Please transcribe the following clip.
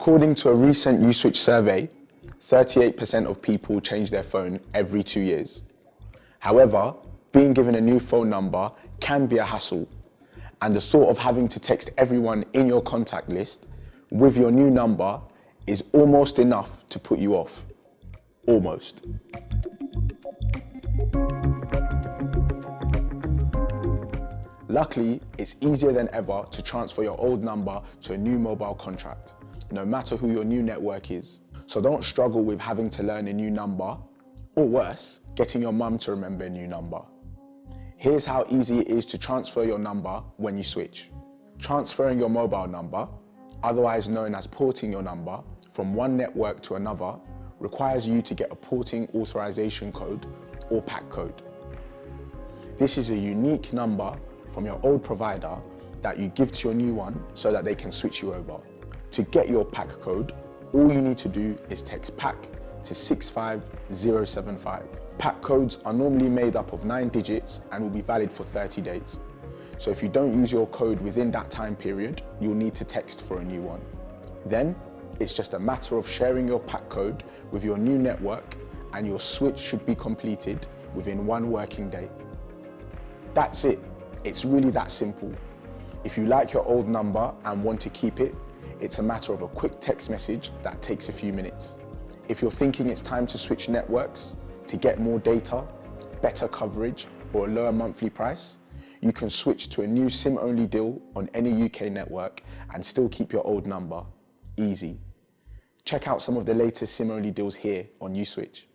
According to a recent Uswitch survey, 38% of people change their phone every two years. However, being given a new phone number can be a hassle and the thought of having to text everyone in your contact list with your new number is almost enough to put you off. Almost. Luckily, it's easier than ever to transfer your old number to a new mobile contract, no matter who your new network is. So don't struggle with having to learn a new number, or worse, getting your mum to remember a new number. Here's how easy it is to transfer your number when you switch. Transferring your mobile number, otherwise known as porting your number, from one network to another requires you to get a porting authorization code or PAC code. This is a unique number from your old provider that you give to your new one so that they can switch you over. To get your PAC code, all you need to do is text PAC to 65075. PAC codes are normally made up of nine digits and will be valid for 30 days. So if you don't use your code within that time period, you'll need to text for a new one. Then, it's just a matter of sharing your PAC code with your new network and your switch should be completed within one working day. That's it. It's really that simple. If you like your old number and want to keep it, it's a matter of a quick text message that takes a few minutes. If you're thinking it's time to switch networks to get more data, better coverage or a lower monthly price, you can switch to a new SIM-only deal on any UK network and still keep your old number. Easy. Check out some of the latest SIM-only deals here on Uswitch.